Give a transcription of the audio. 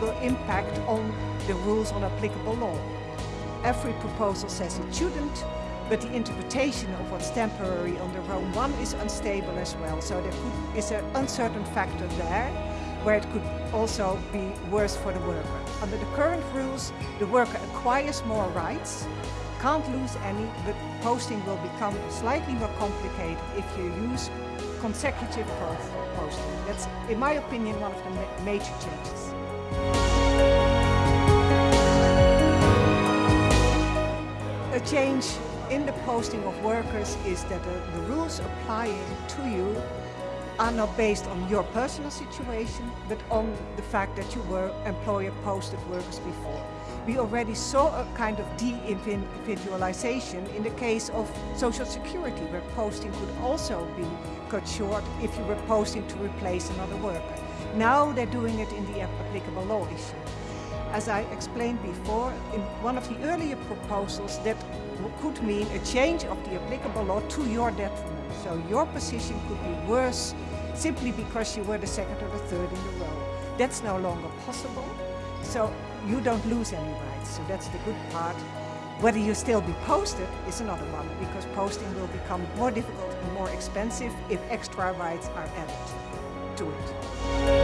will impact on the rules on applicable law. Every proposal says it shouldn't, but the interpretation of what's temporary under Rome 1 is unstable as well. So there could, is an uncertain factor there, where it could also be worse for the worker. Under the current rules, the worker acquires more rights, can't lose any, but posting will become slightly more complicated if you use consecutive posting. That's, in my opinion, one of the ma major changes. A change in the posting of workers is that the, the rules applying to you are not based on your personal situation, but on the fact that you were employer posted workers before. We already saw a kind of de-individualization in the case of social security, where posting could also be cut short if you were posting to replace another worker. Now they're doing it in the applicable law issue. As I explained before, in one of the earlier proposals that could mean a change of the applicable law to your detriment. So your position could be worse simply because you were the second or the third in the row. That's no longer possible. So you don't lose any rights. So that's the good part. Whether you still be posted is another one, because posting will become more difficult and more expensive if extra rights are added to it.